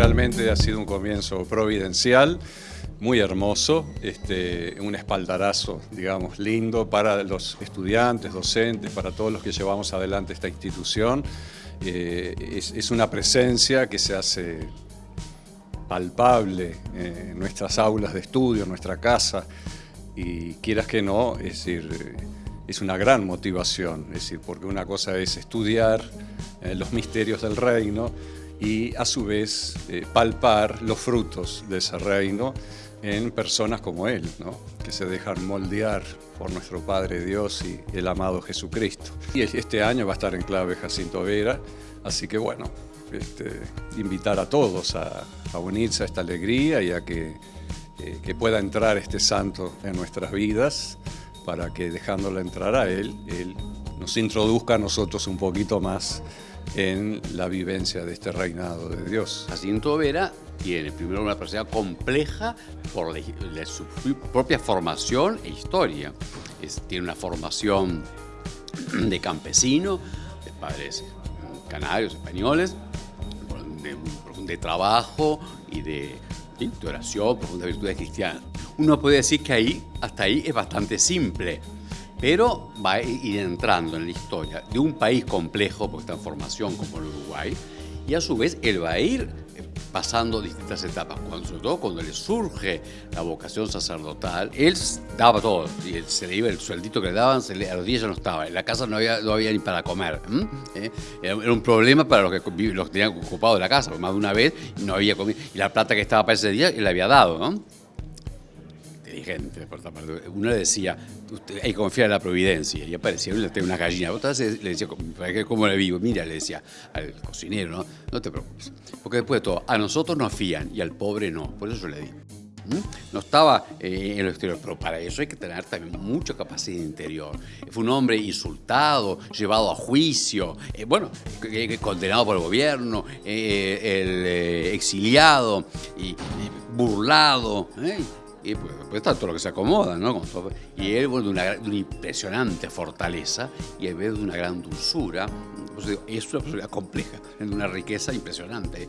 realmente ha sido un comienzo providencial, muy hermoso, este, un espaldarazo, digamos, lindo para los estudiantes, docentes, para todos los que llevamos adelante esta institución. Eh, es, una presencia que se hace palpable en nuestras aulas de estudio, en nuestra casa, y quieras que no, es decir, es una gran motivación, es decir, porque una cosa es estudiar eh, los misterios del reino y a su vez eh, palpar los frutos de ese reino en personas como él, ¿no? que se dejan moldear por nuestro Padre Dios y el amado Jesucristo. Y este año va a estar en clave Jacinto Vera, así que bueno, este, invitar a todos a, unirse a esta alegría y a que, eh, que pueda entrar este santo en nuestras vidas para que dejándolo entrar a él, él nos introduzca a nosotros un poquito más en la vivencia de este reinado de Dios. Jacinto Vera tiene primero una personalidad compleja por su propia formación e historia. tiene una formación de campesino, de padres canarios, españoles, de, de trabajo y de, de oración, profundas virtudes cristianas. Uno puede decir que ahí, hasta ahí es bastante simple, pero va a ir entrando en la historia de un país complejo, porque está en formación como el Uruguay, y a su vez él va a ir eh, pasando distintas etapas, cuando, sobre todo cuando le surge la vocación sacerdotal, él daba todo, y se le iba el sueldito que le daban, a los días ya no estaba, en la casa no había, no había ni para comer. ¿Eh? Era, un problema para los que, los tenían ocupado la casa, más de una vez no había comido, y la plata que estaba para ese día él le había dado. ¿no? Inteligente, por parte. Uno le decía, hay que confiar en la providencia, y aparecía una gallina. Otra vez le decía, ¿cómo le vivo? Mira, le decía al cocinero, ¿no? Te preocupes. Porque después de todo, a nosotros nos fían y al pobre no. Por eso yo le di. No estaba eh, en lo exterior, pero para eso hay que tener también mucha capacidad interior. Fue un hombre insultado, llevado a juicio, eh, bueno, condenado por el gobierno, eh, exiliado y, burlado y pues, pues, está todo lo que se acomoda, ¿no? Y él, bueno, de una, impresionante fortaleza y en vez de una gran dulzura, pues, es una personalidad compleja, de una riqueza impresionante.